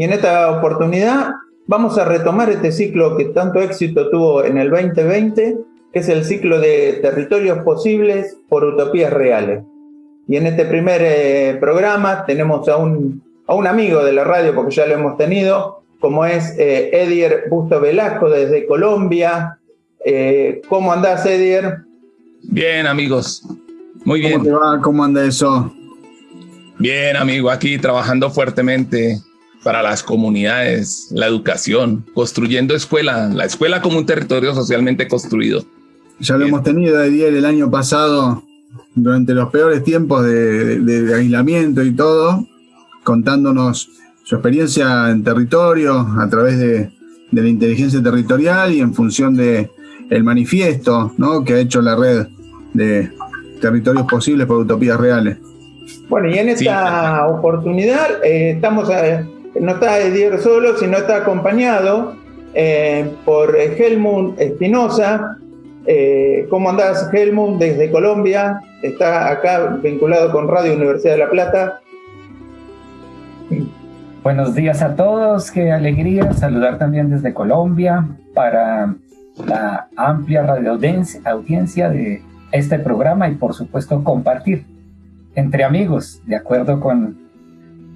y en esta oportunidad vamos a retomar este ciclo que tanto éxito tuvo en el 2020, que es el ciclo de territorios posibles por utopías reales. Y en este primer eh, programa tenemos a un, a un amigo de la radio, porque ya lo hemos tenido, como es eh, Edier Busto Velasco desde Colombia. Eh, ¿Cómo andás, Edier? Bien, amigos. Muy bien. ¿Cómo te va? ¿Cómo anda eso? Bien, amigo, aquí trabajando fuertemente para las comunidades, la educación, construyendo escuela, la escuela como un territorio socialmente construido. Ya lo hemos tenido de el año pasado, durante los peores tiempos de, aislamiento y todo, contándonos su experiencia en territorio a través de, la inteligencia territorial y en función de el manifiesto ¿no? que ha hecho la red de territorios posibles por utopías reales. Bueno, y en esta oportunidad eh, estamos, eh, no está Edier solo, sino está acompañado eh, por Helmut Espinosa. ¿Cómo andás, Helmut, desde Colombia? Está acá vinculado con Radio Universidad de La Plata. Buenos días a todos, qué alegría saludar también desde Colombia para la amplia radio audiencia de este programa y por supuesto compartir entre amigos, de acuerdo con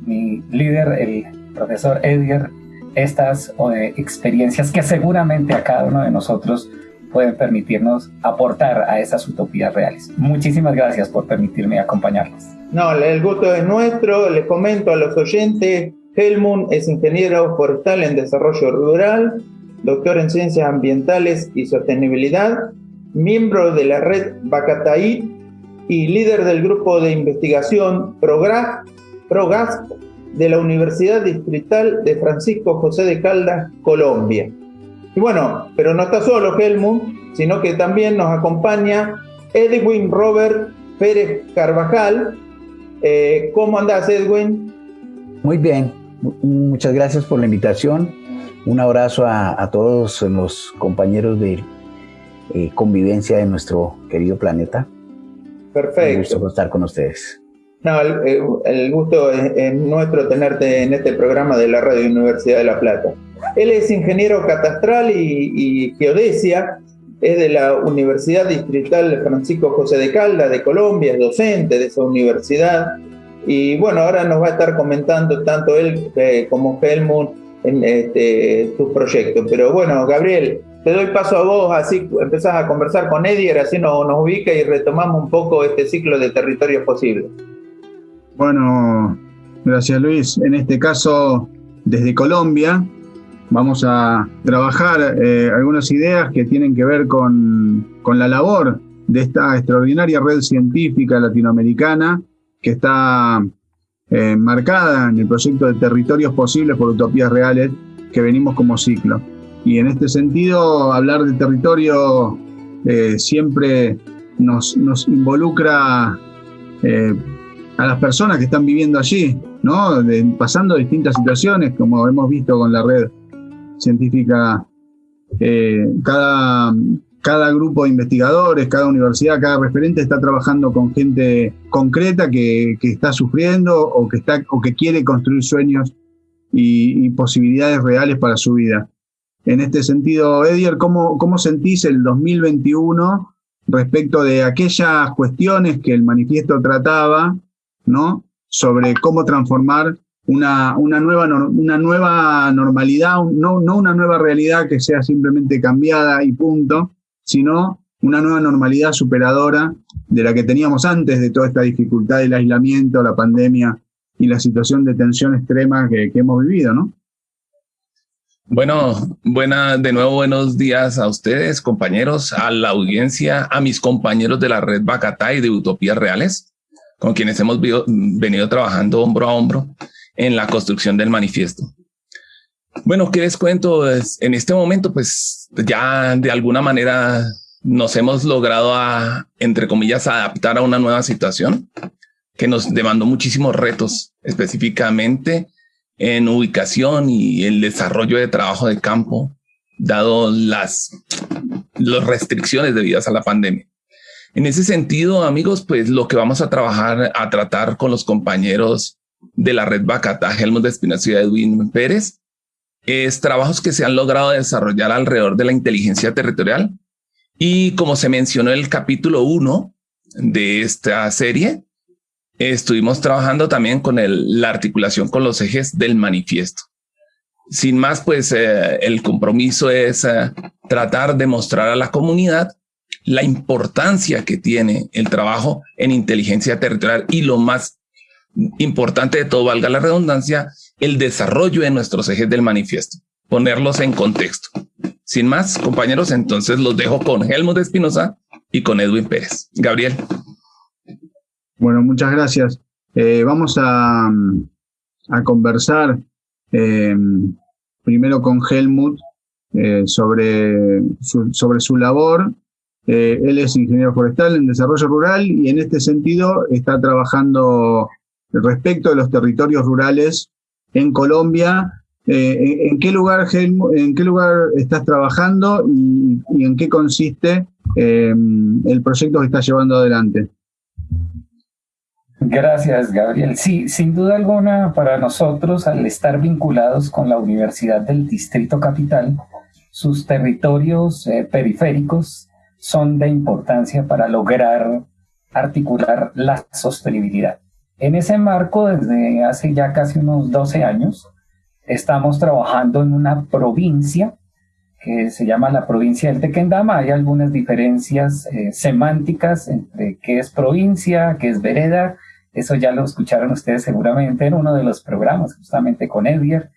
mi líder, el profesor Edgar, estas eh, experiencias que seguramente a cada uno de nosotros pueden permitirnos aportar a esas utopías reales. Muchísimas gracias por permitirme acompañarlos. No, el gusto es nuestro. Les comento a los oyentes, Helmut es ingeniero forestal en desarrollo rural, doctor en ciencias ambientales y sostenibilidad, miembro de la red Bacataí y líder del grupo de investigación PROGAS de la Universidad Distrital de Francisco José de Caldas, Colombia. Y bueno, pero no está solo Helmut, sino que también nos acompaña Edwin Robert Pérez Carvajal. Eh, ¿Cómo andás, Edwin? Muy bien, muchas gracias por la invitación. Un abrazo a, todos los compañeros de eh, convivencia de nuestro querido planeta. Perfecto. Un gusto estar con ustedes. No, el, gusto es, nuestro tenerte en este programa de la Radio Universidad de La Plata. Él es ingeniero catastral y, geodesia, es de la Universidad Distrital Francisco José de Calda de Colombia, es docente de esa universidad. Y bueno, ahora nos va a estar comentando tanto él eh, como Helmut en este, sus proyectos. Pero bueno, Gabriel, te doy paso a vos, así empezás a conversar con Edier, así nos, nos ubica y retomamos un poco este ciclo de territorios posibles. Bueno, gracias Luis. En este caso, desde Colombia, vamos a trabajar eh, algunas ideas que tienen que ver con, la labor de esta extraordinaria red científica latinoamericana que está eh, marcada en el proyecto de Territorios Posibles por Utopías Reales que venimos como ciclo. Y en este sentido, hablar de territorio eh, siempre nos, involucra eh, a las personas que están viviendo allí, ¿no? pasando distintas situaciones, como hemos visto con la red científica. Eh, cada, cada grupo de investigadores, cada universidad, cada referente está trabajando con gente concreta que, está sufriendo o que, está, o que quiere construir sueños y posibilidades reales para su vida. En este sentido, Edier, ¿cómo, ¿cómo sentís el 2021 respecto de aquellas cuestiones que el manifiesto trataba, ¿no? Sobre cómo transformar una, una, nueva, una nueva normalidad, no, no una nueva realidad que sea simplemente cambiada y punto, sino una nueva normalidad superadora de la que teníamos antes de toda esta dificultad del aislamiento, la pandemia y la situación de tensión extrema que, hemos vivido, ¿no? Bueno, buena, de nuevo buenos días a ustedes, compañeros, a la audiencia, a mis compañeros de la red Bacatá y de Utopías Reales, con quienes hemos venido trabajando hombro a hombro en la construcción del manifiesto. Bueno, ¿qué les cuento? En este momento, pues ya de alguna manera nos hemos logrado a, entre comillas, adaptar a una nueva situación que nos demandó muchísimos retos, específicamente en ubicación y el desarrollo de trabajo de campo, dado las, las restricciones debidas a la pandemia. En ese sentido, amigos, pues lo que vamos a trabajar, a tratar con los compañeros de la red Bacatá, Helmut Espinosa y Edwin Pérez, es trabajos que se han logrado desarrollar alrededor de la inteligencia territorial. Y como se mencionó en el capítulo 1 de esta serie, estuvimos trabajando también con la articulación con los ejes del manifiesto. Sin más, pues eh, el compromiso es eh, tratar de mostrar a la comunidad la importancia que tiene el trabajo en inteligencia territorial y lo más importante de todo, valga la redundancia, el desarrollo de nuestros ejes del manifiesto, ponerlos en contexto. Sin más, compañeros, entonces los dejo con Helmut Espinosa y con Edwin Pérez. Gabriel. Bueno, muchas gracias. Eh, vamos a, conversar eh, primero con Helmut eh, sobre, sobre su labor. Él es ingeniero forestal en desarrollo rural y en este sentido está trabajando respecto de los territorios rurales en Colombia. ¿en, qué lugar, ¿En qué lugar estás trabajando y, en qué consiste el proyecto que estás llevando adelante? Gracias, Gabriel. Sí, sin duda alguna, para nosotros, al estar vinculados con la Universidad del Distrito Capital, sus territorios eh, periféricos son de importancia para lograr articular la sostenibilidad. En ese marco, desde hace ya casi unos 12 años, estamos trabajando en una provincia que se llama la provincia del Tequendama. Hay algunas diferencias eh, semánticas entre qué es provincia, qué es vereda, eso ya lo escucharon ustedes seguramente en uno de los programas, justamente con Edgar.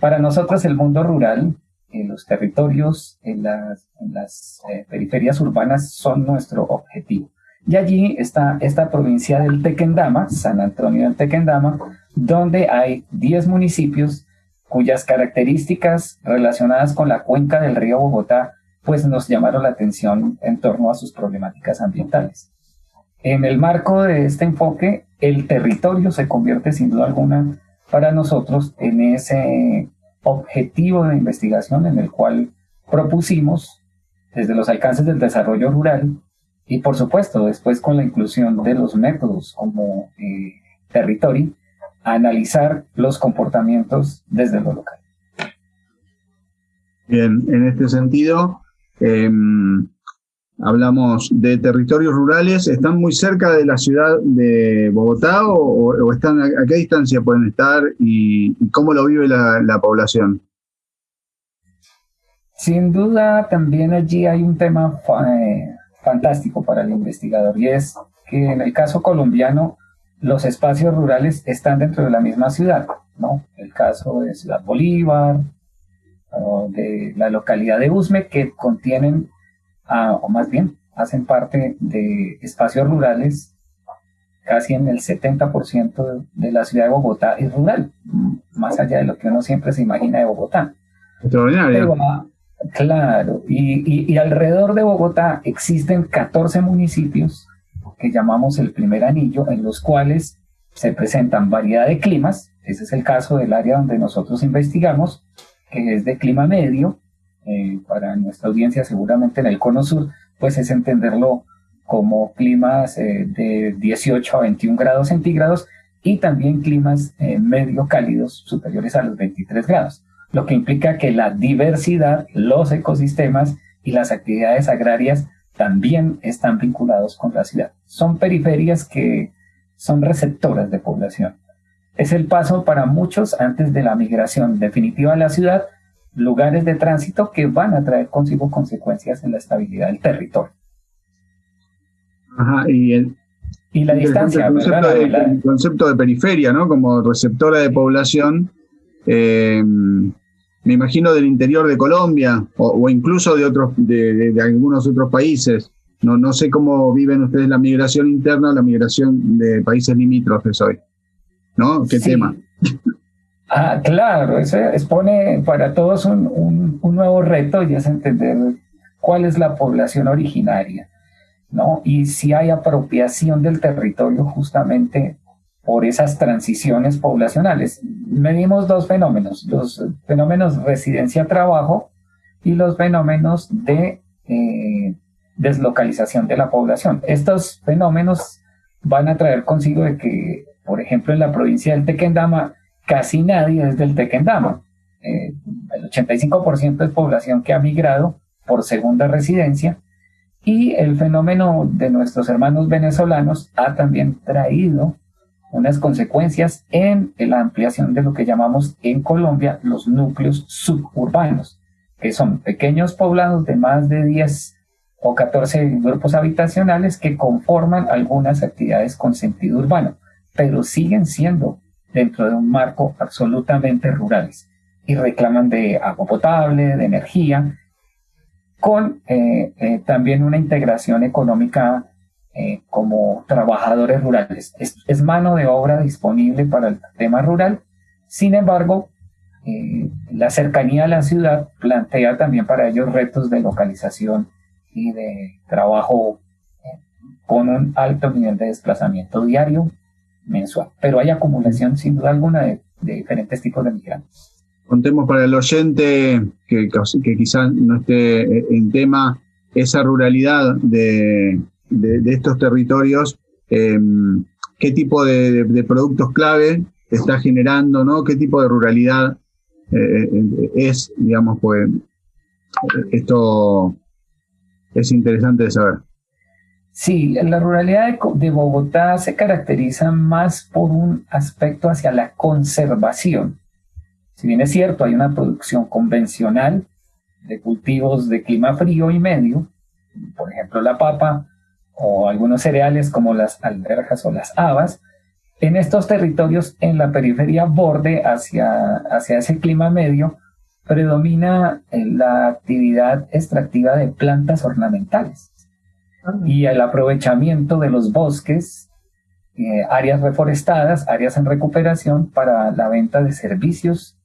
Para nosotros el mundo rural, en los territorios, en las, eh, periferias urbanas son nuestro objetivo. Y allí está esta provincia del Tequendama, San Antonio del Tequendama, donde hay 10 municipios cuyas características relacionadas con la cuenca del río Bogotá pues nos llamaron la atención en torno a sus problemáticas ambientales. En el marco de este enfoque, el territorio se convierte sin duda alguna para nosotros en ese objetivo de investigación en el cual propusimos desde los alcances del desarrollo rural y por supuesto después con la inclusión de los métodos como eh, territorio, analizar los comportamientos desde lo local. Bien, en este sentido, em, hablamos de territorios rurales, ¿están muy cerca de la ciudad de Bogotá o, están a, qué distancia pueden estar y, cómo lo vive la, población? Sin duda, también allí hay un tema eh, fantástico para el investigador y es que en el caso colombiano los espacios rurales están dentro de la misma ciudad, ¿no? El caso de Ciudad Bolívar, de la localidad de Usme, que contienen o más bien hacen parte de espacios rurales, casi en el 70% de la ciudad de Bogotá es rural, más allá de lo que uno siempre se imagina de Bogotá. Extraordinario. claro, y, y, alrededor de Bogotá existen 14 municipios que llamamos el primer anillo, en los cuales se presentan variedad de climas, ese es el caso del área donde nosotros investigamos, que es de clima medio, eh, para nuestra audiencia seguramente en el cono sur, pues es entenderlo como climas eh, de 18 a 21 grados centígrados y también climas eh, medio cálidos superiores a los 23 grados, lo que implica que la diversidad, los ecosistemas y las actividades agrarias también están vinculados con la ciudad. Son periferias que son receptoras de población. Es el paso para muchos antes de la migración definitiva a la ciudad lugares de tránsito que van a traer consigo consecuencias en la estabilidad del territorio. Ajá, y, el, y la distancia. El concepto, de, el concepto, de, periferia, ¿no? Como receptora de población, eh, me imagino del interior de Colombia o, incluso de, otros, de, algunos otros países. No, no sé cómo viven ustedes la migración interna o la migración de países limítrofes hoy. ¿No? ¿Qué tema? Ah, claro, eso expone para todos un, nuevo reto y es entender cuál es la población originaria, ¿no? Y si hay apropiación del territorio justamente por esas transiciones poblacionales. Medimos dos fenómenos, los fenómenos residencia-trabajo y los fenómenos de eh, deslocalización de la población. Estos fenómenos van a traer consigo de que Por ejemplo, en la provincia del Tequendama, casi nadie es del Tequendama. Eh, el 85% es población que ha migrado por segunda residencia y el fenómeno de nuestros hermanos venezolanos ha también traído unas consecuencias en la ampliación de lo que llamamos en Colombia los núcleos suburbanos, que son pequeños poblados de más de 10 o 14 grupos habitacionales que conforman algunas actividades con sentido urbano, pero siguen siendo dentro de un marco absolutamente rurales y reclaman de agua potable, de energía, con eh, eh, también una integración económica eh, como trabajadores rurales. Es, mano de obra disponible para el tema rural, sin embargo, la cercanía a la ciudad plantea también para ellos retos de localización y de trabajo con un alto nivel de desplazamiento diario mensual. Pero hay acumulación sin duda alguna de diferentes tipos de migrantes. Contemos para el oyente que, quizás no esté en tema esa ruralidad de, estos territorios, em, qué tipo de, productos clave está generando, ¿no? ¿Qué tipo de ruralidad eh, eh, es, digamos, pues esto es interesante de saber. Sí, la ruralidad de Bogotá se caracteriza más por un aspecto hacia la conservación si bien es cierto, hay una producción convencional de cultivos de clima frío y medio, por ejemplo la papa o algunos cereales como las alberjas o las habas, en estos territorios en la periferia borde hacia, hacia ese clima medio predomina eh, la actividad extractiva de plantas ornamentales. Y el aprovechamiento de los bosques, eh, áreas reforestadas, áreas en recuperación para la venta de servicios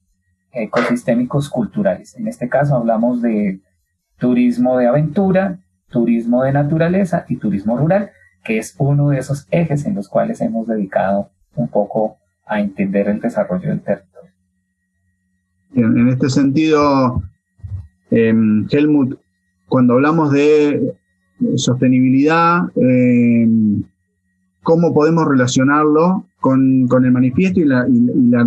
ecosistémicos culturales. En este caso hablamos de turismo de aventura, turismo de naturaleza y turismo rural, que es uno de esos ejes en los cuales hemos dedicado un poco a entender el desarrollo del territorio. En, este sentido, em, Helmut, cuando hablamos de sostenibilidad, em, ¿cómo podemos relacionarlo con, el manifiesto y la,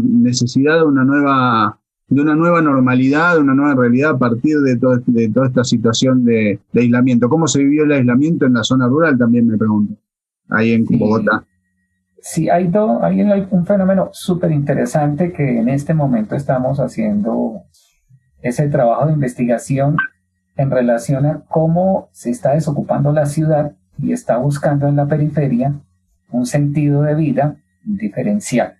necesidad de una nueva de una nueva normalidad, de una nueva realidad a partir de, de toda esta situación de, aislamiento. ¿Cómo se vivió el aislamiento en la zona rural? También me pregunto, ahí en Bogotá. Sí, hay, hay un fenómeno súper interesante que en este momento estamos haciendo ese trabajo de investigación en relación a cómo se está desocupando la ciudad y está buscando en la periferia un sentido de vida diferencial.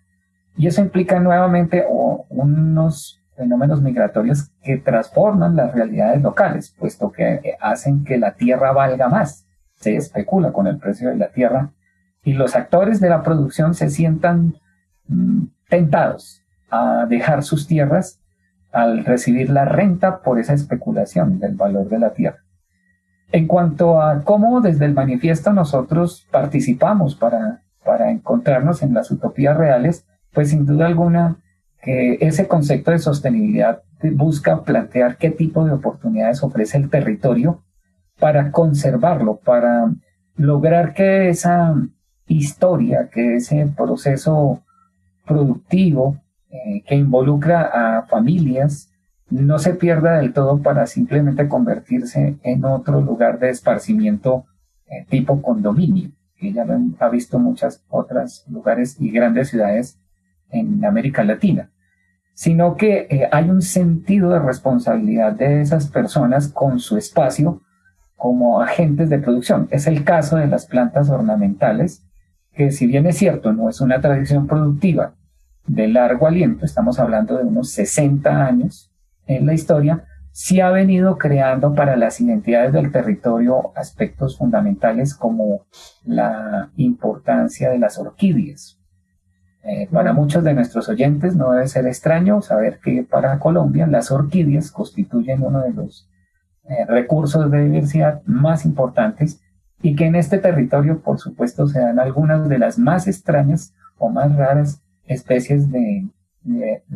Y eso implica nuevamente unos fenómenos migratorios que transforman las realidades locales, puesto que hacen que la tierra valga más. Se especula con el precio de la tierra y los actores de la producción se sientan mm, tentados a dejar sus tierras al recibir la renta por esa especulación del valor de la tierra. En cuanto a cómo desde el manifiesto nosotros participamos para, para encontrarnos en las utopías reales, pues sin duda alguna que ese concepto de sostenibilidad busca plantear qué tipo de oportunidades ofrece el territorio para conservarlo, para lograr que esa historia, que ese proceso productivo eh, que involucra a familias no se pierda del todo para simplemente convertirse en otro lugar de esparcimiento eh, tipo condominio, que ya lo ha visto muchas otras lugares y grandes ciudades en América Latina, sino que eh, hay un sentido de responsabilidad de esas personas con su espacio como agentes de producción. Es el caso de las plantas ornamentales, que si bien es cierto, no es una tradición productiva de largo aliento, estamos hablando de unos 60 años en la historia, sí ha venido creando para las identidades del territorio aspectos fundamentales como la importancia de las orquídeas, eh, para muchos de nuestros oyentes no debe ser extraño saber que para Colombia las orquídeas constituyen uno de los eh, recursos de diversidad más importantes y que en este territorio, por supuesto, se dan algunas de las más extrañas o más raras especies de,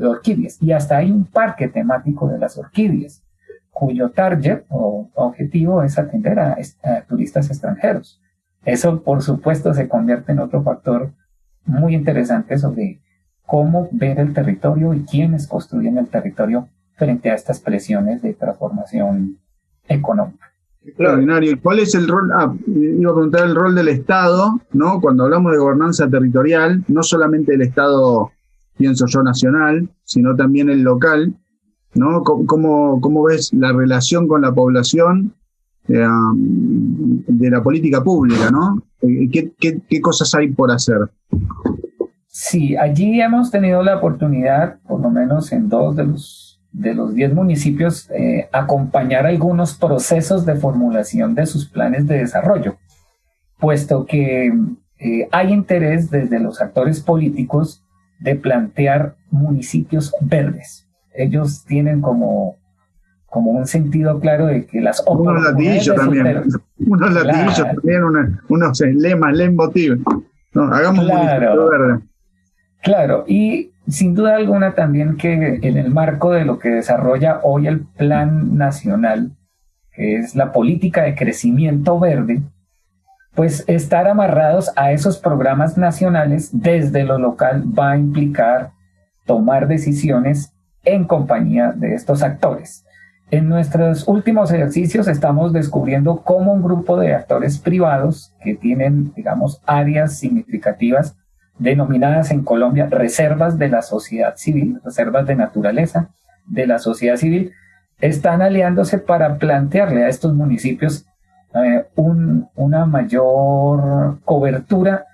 orquídeas. Y hasta hay un parque temático de las orquídeas, cuyo target o objetivo es atender a turistas extranjeros. Eso, por supuesto, se convierte en otro factor muy interesantes sobre cómo ver el territorio y quiénes construyen el territorio frente a estas presiones de transformación económica. Extraordinario. ¿Cuál es el rol? Ah, iba a preguntar el rol del Estado, ¿no? Cuando hablamos de gobernanza territorial, no solamente el Estado, pienso yo, nacional, sino también el local, ¿no? ¿Cómo, cómo ves la relación con la población eh, de la política pública, ¿no? Eh, ¿Qué, qué, qué cosas hay por hacer? Sí, allí hemos tenido la oportunidad, por lo menos en dos de los de los 10 municipios eh, acompañar algunos procesos de formulación de sus planes de desarrollo, puesto que eh, hay interés desde los actores políticos de plantear municipios verdes. Ellos tienen como, como un sentido claro de que las Unos latillos también, unos latillos también, unos lemas, leitmotiv. No, hagamos un municipio verde. Claro, y sin duda alguna también que en el marco de lo que desarrolla hoy el Plan Nacional, que es la política de crecimiento verde, pues estar amarrados a esos programas nacionales desde lo local va a implicar tomar decisiones en compañía de estos actores. En nuestros últimos ejercicios estamos descubriendo cómo un grupo de actores privados que tienen, digamos, áreas significativas denominadas en Colombia reservas de la sociedad civil, reservas de naturaleza de la sociedad civil, están aliándose para plantearle a estos municipios eh, una mayor cobertura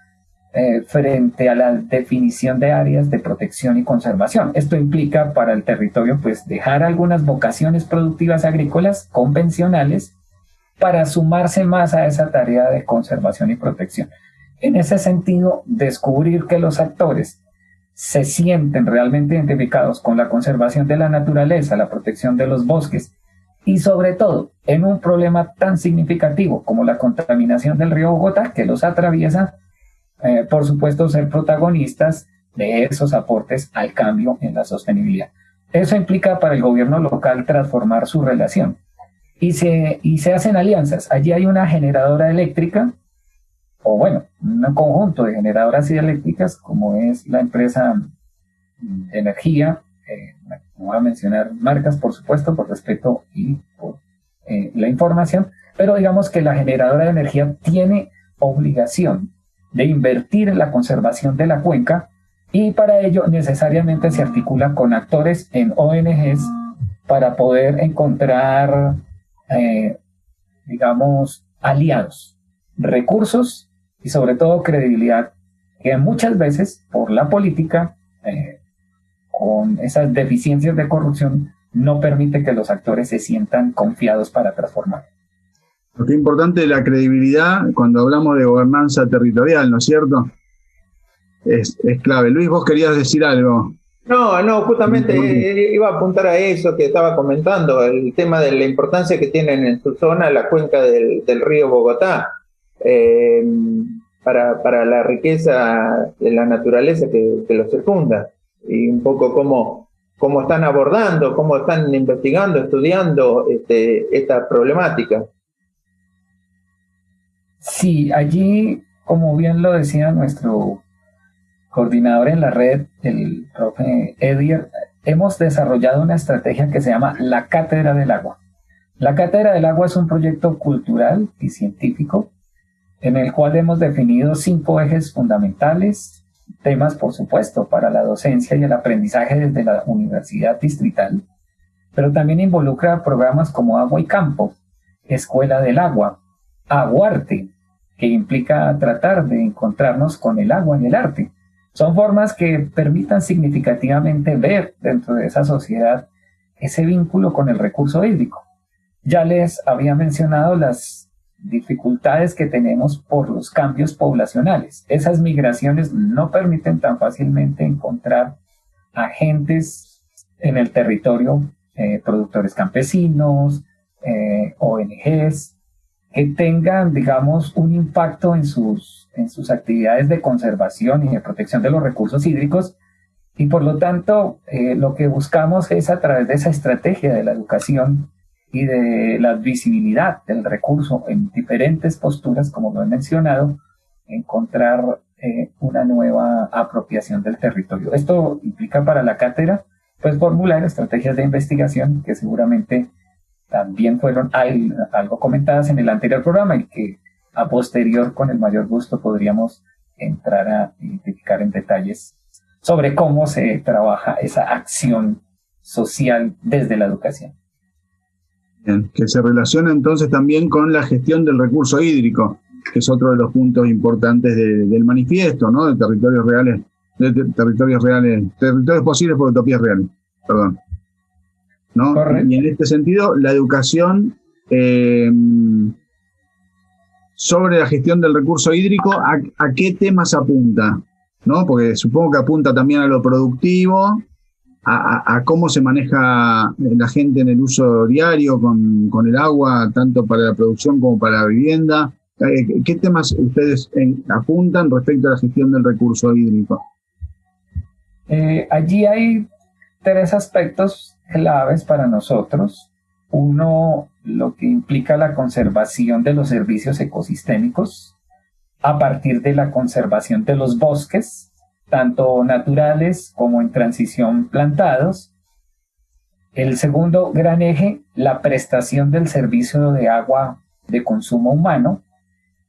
eh, frente a la definición de áreas de protección y conservación. Esto implica para el territorio pues dejar algunas vocaciones productivas agrícolas convencionales para sumarse más a esa tarea de conservación y protección. En ese sentido, descubrir que los actores se sienten realmente identificados con la conservación de la naturaleza, la protección de los bosques y sobre todo en un problema tan significativo como la contaminación del río Bogotá que los atraviesa, eh, por supuesto ser protagonistas de esos aportes al cambio en la sostenibilidad. Eso implica para el gobierno local transformar su relación y se, y se hacen alianzas. Allí hay una generadora eléctrica o bueno, un conjunto de generadoras hidroeléctricas como es la empresa de energía, eh, no voy a mencionar marcas por supuesto por respeto y por eh, la información, pero digamos que la generadora de energía tiene obligación de invertir en la conservación de la cuenca y para ello necesariamente se articula con actores en ONGs para poder encontrar, eh, digamos, aliados, recursos y sobre todo credibilidad que muchas veces por la política, eh, con esas deficiencias de corrupción, no permite que los actores se sientan confiados para transformar. Lo que es importante la credibilidad cuando hablamos de gobernanza territorial, ¿no es cierto? Es, es clave. Luis, vos querías decir algo. No, no, justamente iba a apuntar a eso que estaba comentando, el tema de la importancia que tienen en su zona la cuenca del, del río Bogotá. Eh, para, para, la riqueza de la naturaleza que, que lo circunda y un poco cómo, cómo están abordando, cómo están investigando, estudiando este, esta problemática. Sí, allí, como bien lo decía nuestro coordinador en la red, el profe Edier, hemos desarrollado una estrategia que se llama la Cátedra del Agua. La Cátedra del Agua es un proyecto cultural y científico en el cual hemos definido cinco ejes fundamentales, temas por supuesto para la docencia y el aprendizaje desde la universidad distrital, pero también involucra programas como Agua y Campo, Escuela del Agua, Aguarte, que implica tratar de encontrarnos con el agua en el arte. Son formas que permitan significativamente ver dentro de esa sociedad ese vínculo con el recurso hídrico. Ya les había mencionado las dificultades que tenemos por los cambios poblacionales. Esas migraciones no permiten tan fácilmente encontrar agentes en el territorio, eh, productores campesinos, eh, ONGs, que tengan, digamos, un impacto en sus, en sus actividades de conservación y de protección de los recursos hídricos. Y por lo tanto, eh, lo que buscamos es a través de esa estrategia de la educación y de la visibilidad del recurso en diferentes posturas, como lo he mencionado, encontrar eh, una nueva apropiación del territorio. Esto implica para la cátedra pues formular estrategias de investigación que seguramente también fueron algo comentadas en el anterior programa y que a posterior con el mayor gusto podríamos entrar a identificar en detalles sobre cómo se trabaja esa acción social desde la educación. Que se relaciona entonces también con la gestión del recurso hídrico, que es otro de los puntos importantes del manifiesto, ¿no? De territorios reales, de territorios reales, territorios posibles por utopías reales, perdón. ¿No? Y en este sentido, la educación eh, sobre la gestión del recurso hídrico, ¿a, qué temas apunta? ¿No? Porque supongo que apunta también a lo productivo, a, cómo se maneja la gente en el uso diario con, el agua, tanto para la producción como para la vivienda. Eh, ¿Qué temas ustedes apuntan respecto a la gestión del recurso hídrico? Eh, allí hay tres aspectos claves para nosotros. Uno, lo que implica la conservación de los servicios ecosistémicos a partir de la conservación de los bosques, tanto naturales como en transición plantados. El segundo gran eje, la prestación del servicio de agua de consumo humano.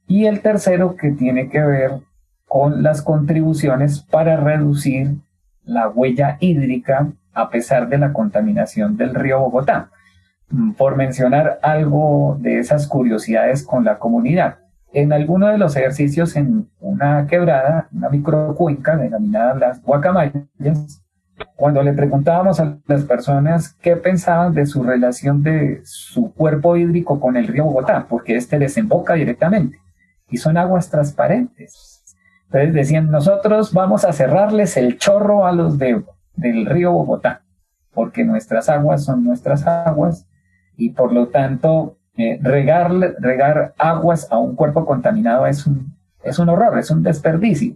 Y el tercero, que tiene que ver con las contribuciones para reducir la huella hídrica a pesar de la contaminación del río Bogotá. Mm, por mencionar algo de esas curiosidades con la comunidad. En alguno de los ejercicios en una quebrada, una microcuenca denominada las guacamayas, cuando le preguntábamos a las personas qué pensaban de su relación de su cuerpo hídrico con el río Bogotá, porque este desemboca directamente y son aguas transparentes. Entonces decían, nosotros vamos a cerrarles el chorro a los de, del río Bogotá, porque nuestras aguas son nuestras aguas y por lo tanto eh, regar, aguas a un cuerpo contaminado es un, es un horror, es un desperdicio.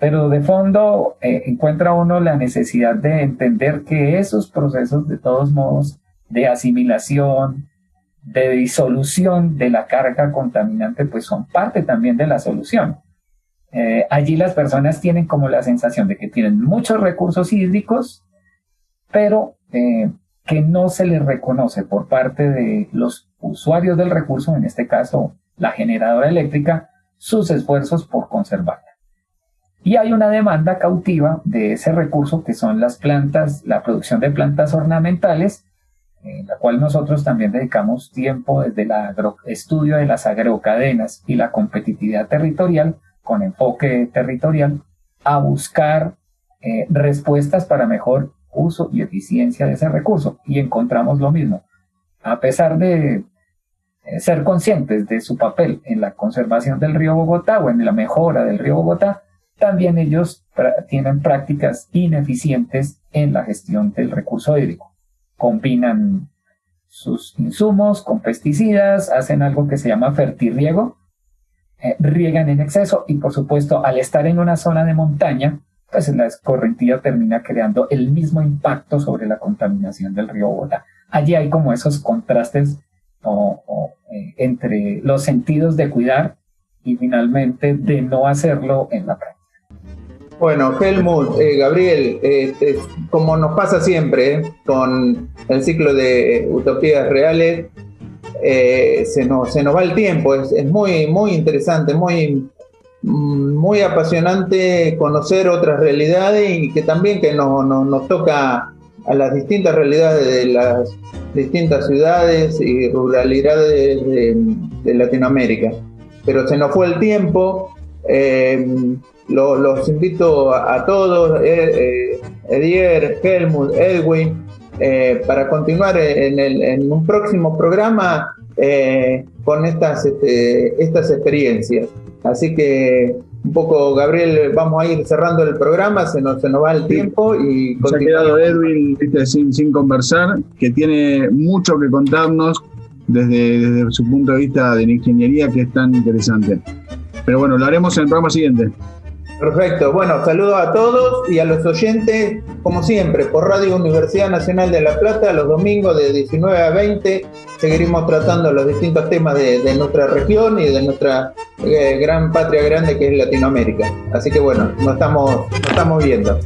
Pero de fondo eh, encuentra uno la necesidad de entender que esos procesos de todos modos de asimilación, de disolución de la carga contaminante, pues son parte también de la solución. Eh, allí las personas tienen como la sensación de que tienen muchos recursos hídricos, pero que no se les reconoce por parte de los usuarios del recurso, en este caso la generadora eléctrica, sus esfuerzos por conservarla. Y hay una demanda cautiva de ese recurso que son las plantas, la producción de plantas ornamentales, en la cual nosotros también dedicamos tiempo desde el estudio de las agrocadenas y la competitividad territorial, con enfoque territorial, a buscar eh, respuestas para mejor uso y eficiencia de ese recurso. Y encontramos lo mismo. A pesar de eh, ser conscientes de su papel en la conservación del río Bogotá o en la mejora del río Bogotá, también ellos tienen prácticas ineficientes en la gestión del recurso hídrico. Combinan sus insumos con pesticidas, hacen algo que se llama fertirriego, eh, riegan en exceso y por supuesto al estar en una zona de montaña, pues la escorrentía termina creando el mismo impacto sobre la contaminación del río Bogotá. Allí hay como esos contrastes eh, entre los sentidos de cuidar y finalmente de no hacerlo en la práctica. Bueno, Helmut, eh, Gabriel, este, como nos pasa siempre eh, con el ciclo de utopías reales, se, nos, va el tiempo, es, es muy, muy interesante, muy muy apasionante conocer otras realidades y que también que nos toca a las distintas realidades de las distintas ciudades y ruralidades de, Latinoamérica. Pero se nos fue el tiempo. Eh, los invito a, todos, eh, eh, Edier, Helmut, Edwin, para continuar en, un próximo programa con estas, este, estas experiencias. Así que un poco, Gabriel, vamos a ir cerrando el programa, se nos, se nos va el tiempo y... Se ha quedado Edwin sin, sin conversar, que tiene mucho que contarnos desde, desde su punto de vista de la ingeniería, que es tan interesante. Pero bueno, lo haremos en el programa siguiente. Perfecto. Bueno, saludos a todos y a los oyentes, como siempre, por Radio Universidad Nacional de La Plata, los domingos de 19 a 20. Seguiremos tratando los distintos temas de, nuestra región y de nuestra eh, gran patria grande que es Latinoamérica. Así que bueno, nos estamos, nos estamos viendo.